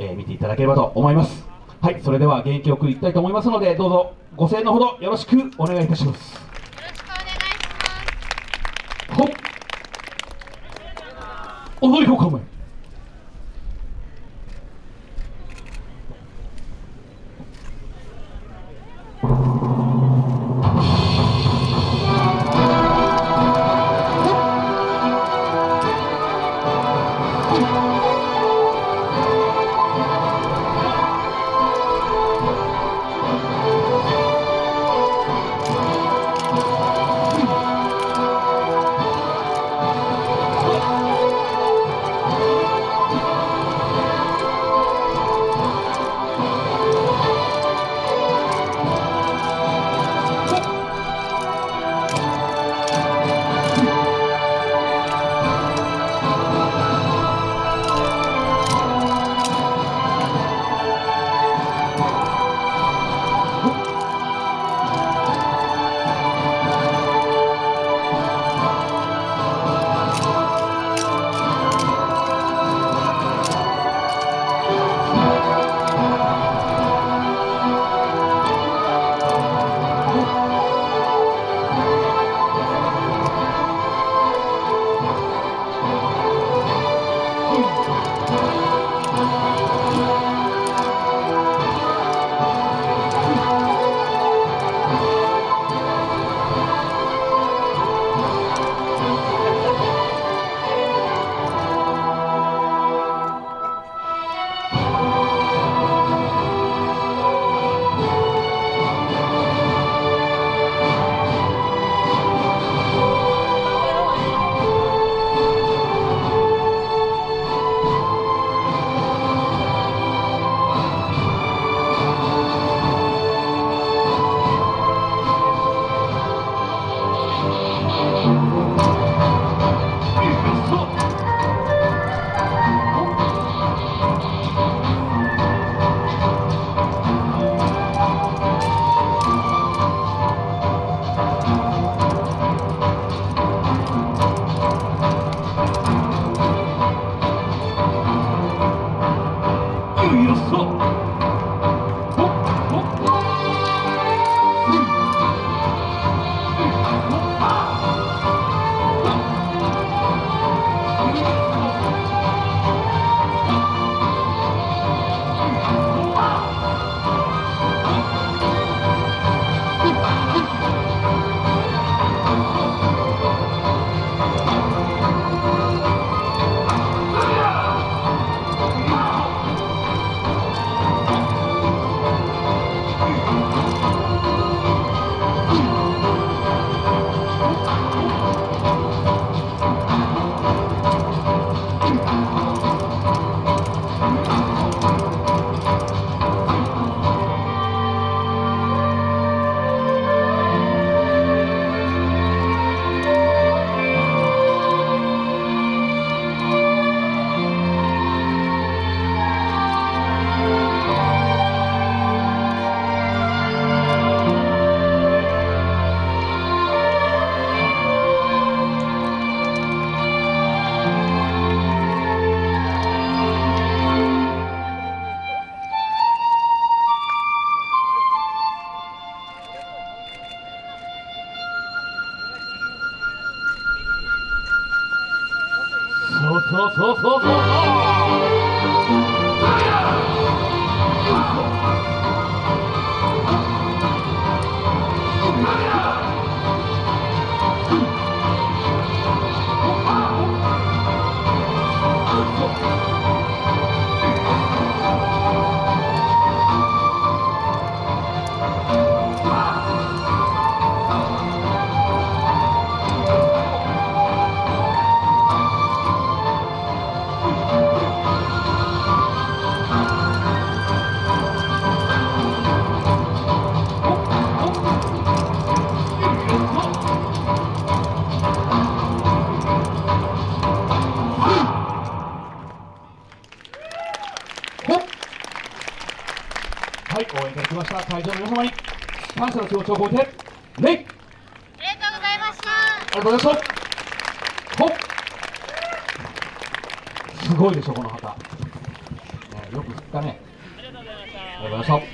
えー見ていただければと思います。はいそれでは元気よくいきたいと思いますのでどうぞご声援のほどよろしくお願いいたします。よろしくお願いします。ほっ。踊りを構えよそうそうそうそうそう。そうほい、応援いただきました。会場の皆様に感謝の気持ちを込めて、礼ありがとうございました。ありがとうございましたほっ。すごいでしょ、この旗。ねよく振ったね。ありがとうございました